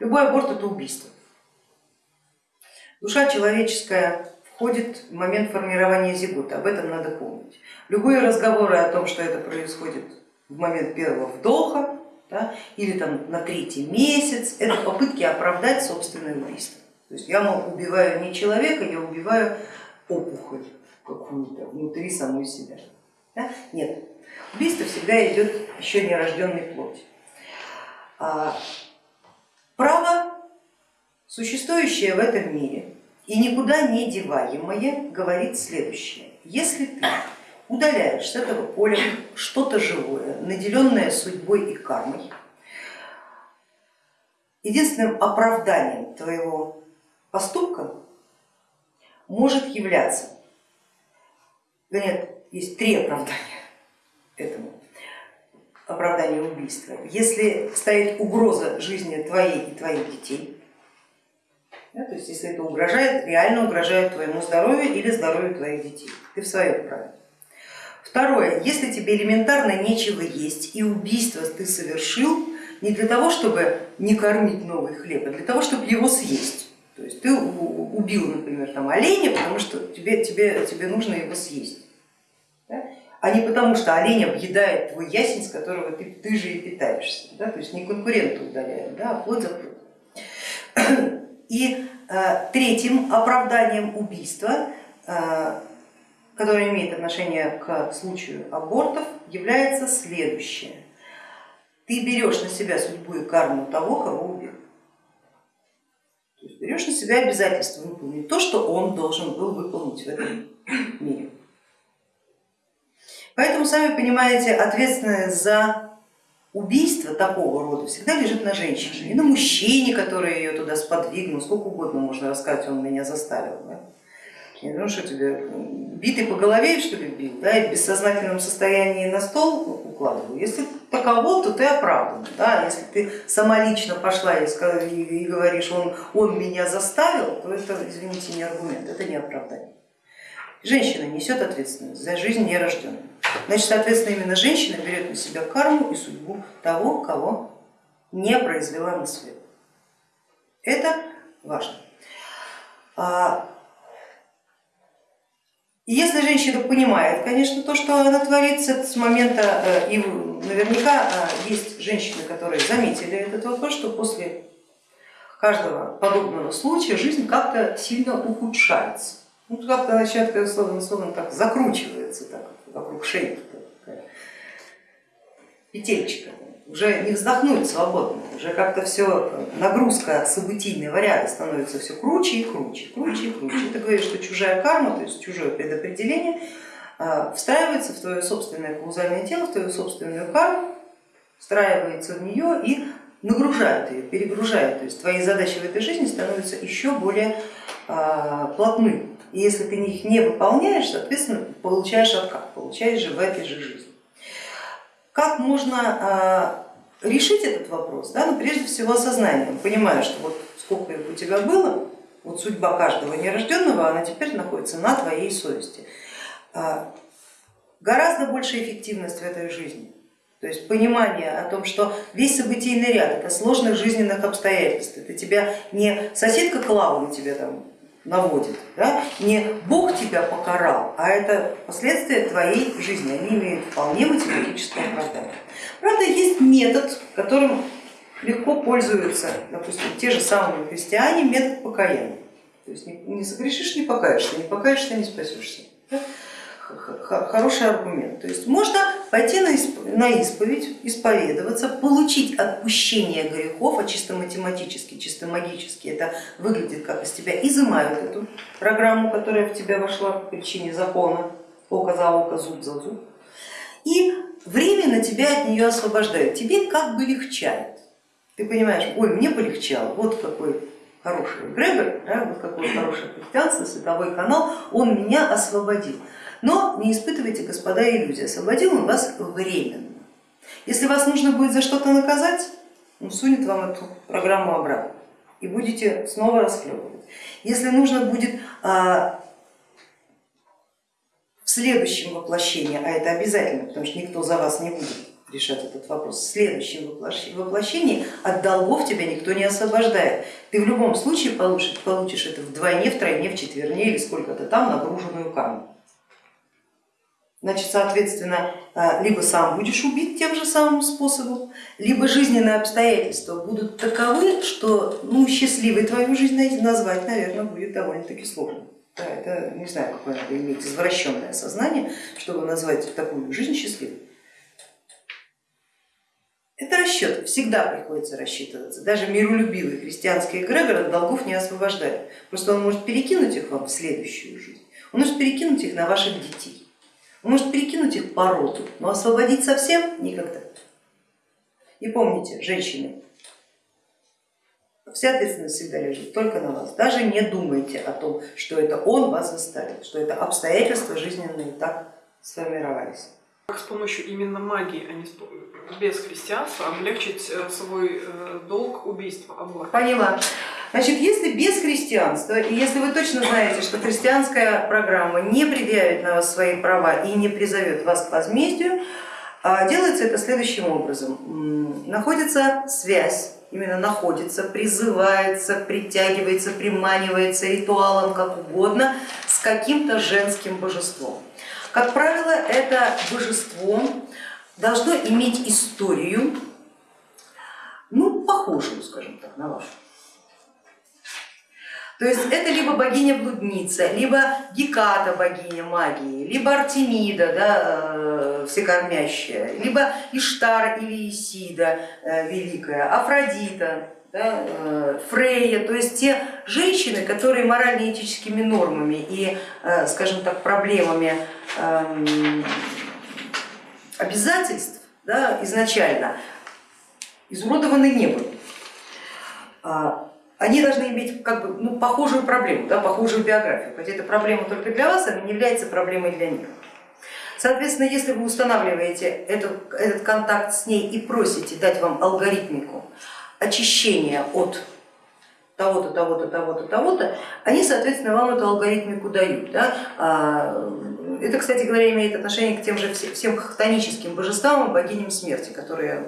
Любой аборт это убийство. Душа человеческая входит в момент формирования зигота, об этом надо помнить. Любые разговоры о том, что это происходит в момент первого вдоха да, или там на третий месяц, это попытки оправдать собственное убийство. То есть я мол, убиваю не человека, я убиваю опухоль какую-то внутри самой себя. Да? Нет, убийство всегда идет еще нерожденной плоти. Право, существующее в этом мире и никуда не деваемое, говорит следующее. Если ты удаляешь с этого поля что-то живое, наделенное судьбой и кармой, единственным оправданием твоего поступка может являться, нет, есть три оправдания этому оправданию убийства. Если стоит угроза жизни твоей и твоих детей, да, то есть если это угрожает, реально угрожает твоему здоровью или здоровью твоих детей, ты в своем праве. Второе, если тебе элементарно нечего есть и убийство ты совершил не для того, чтобы не кормить новый хлеб, а для того, чтобы его съесть. То есть ты убил, например, там, оленя, потому что тебе, тебе, тебе нужно его съесть. А не потому, что олень объедает твой ясень, с которого ты, ты же и питаешься. Да? То есть не конкурента удаляем, да, а плод за плод. И э, третьим оправданием убийства, э, которое имеет отношение к случаю абортов, является следующее. Ты берешь на себя судьбу и карму того, кого убил. То есть берешь на себя обязательство выполнить то, что он должен был выполнить в этом мире. Поэтому, сами понимаете, ответственность за убийство такого рода всегда лежит на женщине и на мужчине, который ее туда сподвигнул, сколько угодно можно рассказать, он меня заставил. Да? Ну что тебе, битый по голове что ли бил, да, и в бессознательном состоянии на стол укладывал. Если таково, то ты оправдан. Да? Если ты сама лично пошла и, и говоришь, он, он меня заставил, то это, извините, не аргумент, это не оправдание. Женщина несет ответственность за жизнь нерожденную. Значит, соответственно, именно женщина берет на себя карму и судьбу того, кого не произвела на свет. Это важно. А, если женщина понимает, конечно, то, что она творится с момента, э, и наверняка э, есть женщины, которые заметили этот вопрос, что после каждого подобного случая жизнь как-то сильно ухудшается. Ну, как-то начинает, словно, словно так закручивается так, вокруг шеи, такая петельчика. Уже не вздохнуть свободно, уже как-то все, нагрузка событийного ряда становится все круче и круче, круче и круче. Это говорит, что чужая карма, то есть чужое предопределение а, встраивается в твое собственное каузальное тело, в твою собственную карму, встраивается в нее и нагружает ее, перегружает. То есть твои задачи в этой жизни становятся еще более а, плотны. И если ты их не выполняешь, соответственно, получаешь откат, получаешь же в этой же жизни. Как можно а, решить этот вопрос? Да? Ну, прежде всего осознанием, понимая, что вот сколько их у тебя было, вот судьба каждого нерожденного, она теперь находится на твоей совести. А, гораздо большая эффективность в этой жизни. То есть понимание о том, что весь событийный ряд это сложных жизненных обстоятельств, это тебя не соседка Клава на тебя там наводит. Да? Не Бог тебя покарал, а это последствия твоей жизни, они имеют вполне математическое оправдание. Правда, есть метод, которым легко пользуются, допустим, те же самые христиане, метод покаяния. То есть не согрешишь, не покаешься, не покаешься, не спасешься. Да? Хороший аргумент. То есть можно пойти на исповедь, исповедоваться, получить отпущение грехов, а чисто математически, чисто магически это выглядит как из тебя изымают эту программу, которая в тебя вошла по причине закона, око за око, зуб за зуб, и временно тебя от нее освобождают, тебе как бы легчает. Ты понимаешь, ой, мне полегчало, вот какой хороший эгрегор, да, вот какое хорошее христианство, световой канал, он меня освободил. Но не испытывайте, господа, иллюзии, освободил он вас временно. Если вас нужно будет за что-то наказать, он сунет вам эту программу обратно и будете снова расхлебывать. Если нужно будет а, в следующем воплощении, а это обязательно, потому что никто за вас не будет решать этот вопрос. В следующем воплощении от долгов тебя никто не освобождает. Ты в любом случае получишь, получишь это вдвойне, втройне, в четверне или сколько-то там нагруженную карму. Значит, соответственно, а, либо сам будешь убит тем же самым способом, либо жизненные обстоятельства будут таковы, что ну, счастливой твою жизнь назвать, наверное, будет довольно-таки сложно. Да, это не знаю, какое надо иметь извращенное сознание, чтобы назвать такую жизнь счастливой. Это расчет, всегда приходится рассчитываться. Даже миролюбивый христианский эгрегор от долгов не освобождает. Просто он может перекинуть их вам в следующую жизнь, он может перекинуть их на ваших детей, он может перекинуть их по роду, но освободить совсем никогда. И помните, женщины, вся ответственность всегда лежит только на вас. Даже не думайте о том, что это он вас заставил, что это обстоятельства жизненные так сформировались. Как с помощью именно магии, а не без христианства, облегчить э, свой э, долг убийства Аллаха? Поняла. Значит, если без христианства, и если вы точно знаете, что христианская программа не предъявит на вас свои права и не призовет вас к возмездию, а, делается это следующим образом. Находится связь, именно находится, призывается, притягивается, приманивается ритуалом, как угодно, с каким-то женским божеством. Как правило, это божество должно иметь историю, ну, похожую, скажем так, на вашу. То есть это либо богиня-блудница, либо Геката, богиня магии, либо Артемида, да, э, всекормящая, либо Иштар или Исида э, великая, Афродита, да, э, Фрейя, то есть те женщины, которые морально-этическими нормами и, скажем так, проблемами эм, обязательств да, изначально изуродованы не были. А, они должны иметь как бы, ну, похожую проблему, да, похожую биографию, хотя это проблема только для вас, она не является проблемой для них. Соответственно, если вы устанавливаете этот, этот контакт с ней и просите дать вам алгоритмику очищения от того-то, того-то, того-то, того-то, они, соответственно, вам эту алгоритмику дают. Да? Это, кстати говоря, имеет отношение к тем же всем хтоническим божествам и богиням смерти, которые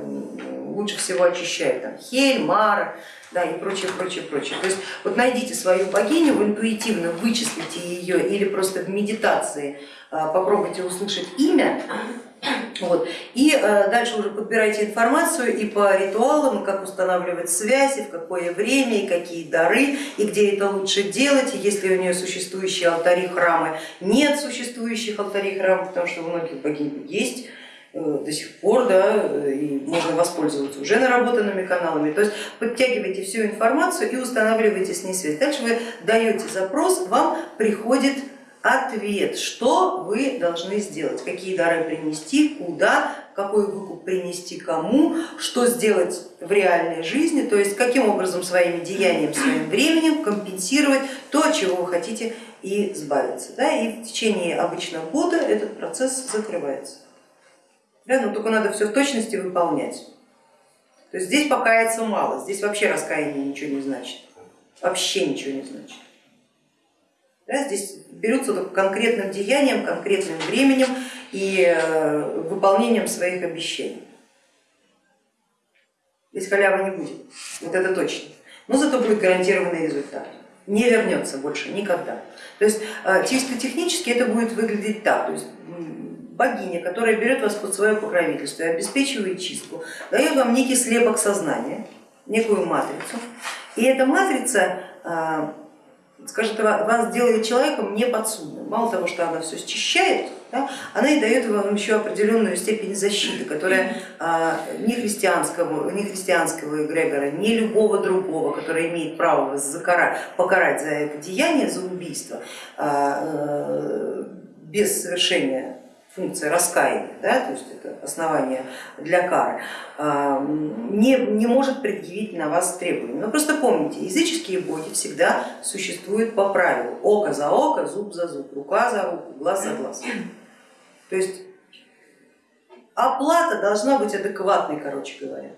лучше всего очищают. Там, Хель, Мара да, и прочее, прочее, прочее. То есть вот найдите свою богиню, вы интуитивно вычислите ее или просто в медитации а, попробуйте услышать имя, вот. И э, дальше уже подбирайте информацию и по ритуалам, как устанавливать связи, в какое время и какие дары, и где это лучше делать, если у нее существующие алтари, храмы, нет существующих алтарей, храмов, потому что у многих богинь есть э, до сих пор, да, и можно воспользоваться уже наработанными каналами. То есть подтягивайте всю информацию и устанавливайте с ней связь. Дальше вы даете запрос, вам приходит ответ, что вы должны сделать, какие дары принести, куда, какой выкуп принести кому, что сделать в реальной жизни, то есть каким образом своими деяниями, своим временем компенсировать то, чего вы хотите и избавиться. Да? И в течение обычного года этот процесс закрывается. Да? Но только надо все в точности выполнять. То есть здесь покаяться мало, здесь вообще раскаяние ничего не значит, вообще ничего не значит. Да, здесь берутся только конкретным деянием, конкретным временем и э, выполнением своих обещаний. Здесь халявы не будет, вот это точно. Но зато будет гарантированный результат. Не вернется больше никогда. То есть э, чисто технически это будет выглядеть так. То есть богиня, которая берет вас под свое покровительство и обеспечивает чистку, дает вам некий слепок сознания, некую матрицу. И эта матрица э, скажет, вас делает человеком неподсудным. Мало того, что она все счищает, да, она и дает вам еще определенную степень защиты, которая а, ни христианского, ни христианского эгрегора, ни любого другого, который имеет право вас закара, покарать за это деяние, за убийство, а, э, без совершения функция раскаяния, да, то есть это основание для кары, а, не, не может предъявить на вас требования. Но просто помните, языческие боги всегда существуют по правилу око за око, зуб за зуб, рука за руку, глаз за глаз. То есть оплата должна быть адекватной, короче говоря.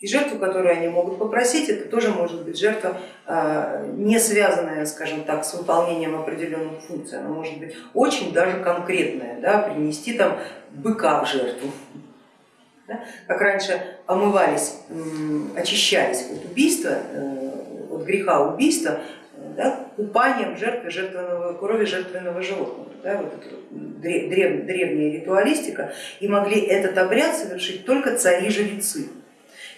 И жертву, которую они могут попросить, это тоже может быть жертва, э, не связанная, скажем так, с выполнением определенных функций, она может быть очень даже конкретная, да, принести там быка в жертву, да, как раньше омывались, очищались от убийства, э, от греха убийства, да, купанием жертвы жертвенного, крови жертвенного животного. Да, вот древ, древняя ритуалистика, и могли этот обряд совершить только цари-жрецы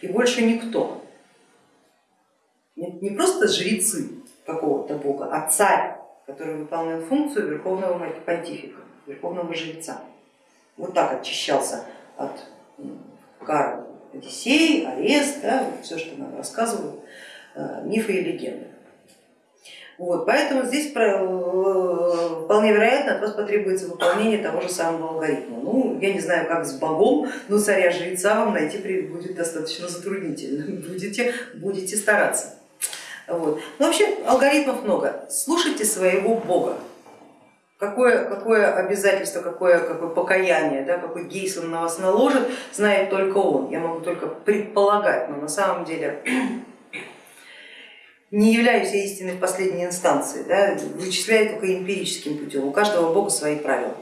и больше никто. Не просто жрецы какого-то бога, а царь, который выполняет функцию верховного понтифика, верховного жреца. Вот так очищался от кары Одиссей, арест, да, все, что нам рассказывают э, мифы и легенды. Вот, поэтому здесь э, вполне вероятно от вас потребуется выполнение того же самого алгоритма. Ну, я не знаю, как с богом, но царя-жреца вам найти будет достаточно затруднительно, будете, будете стараться. Вот. Но вообще алгоритмов много. Слушайте своего бога. Какое, какое обязательство, какое, какое покаяние, да, какой гейс он на вас наложит, знает только он. Я могу только предполагать, но на самом деле не являюсь я истиной в последней инстанции, да, вычисляю только эмпирическим путем, у каждого бога свои правила.